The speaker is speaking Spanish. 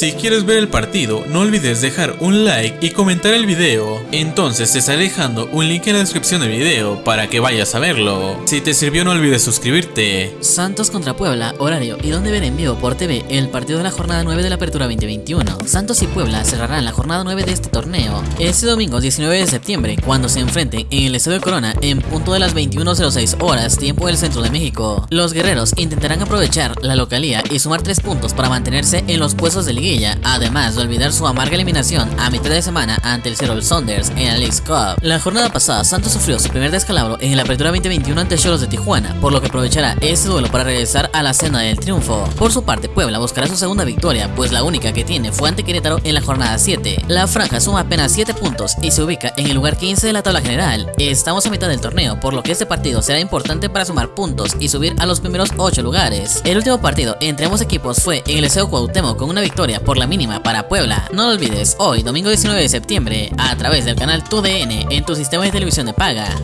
Si quieres ver el partido, no olvides dejar un like y comentar el video. Entonces te estaré dejando un link en la descripción del video para que vayas a verlo. Si te sirvió no olvides suscribirte. Santos contra Puebla, horario y donde ver en vivo por TV el partido de la jornada 9 de la Apertura 2021. Santos y Puebla cerrarán la jornada 9 de este torneo este domingo 19 de septiembre cuando se enfrenten en el Estadio Corona en punto de las 21.06 horas tiempo del centro de México. Los guerreros intentarán aprovechar la localía y sumar 3 puntos para mantenerse en los puestos de además de olvidar su amarga eliminación a mitad de semana ante el Seattle Saunders en la League's Cup. La jornada pasada Santos sufrió su primer descalabro en la Apertura 2021 ante Cholos de Tijuana, por lo que aprovechará este duelo para regresar a la senda del triunfo. Por su parte, Puebla buscará su segunda victoria, pues la única que tiene fue ante Querétaro en la jornada 7. La franja suma apenas 7 puntos y se ubica en el lugar 15 de la tabla general. Estamos a mitad del torneo, por lo que este partido será importante para sumar puntos y subir a los primeros 8 lugares. El último partido entre ambos equipos fue en el Liceo Cuauhtémoc con una por la mínima para Puebla. No lo olvides, hoy domingo 19 de septiembre, a través del canal TUDN en tu sistema de televisión de paga.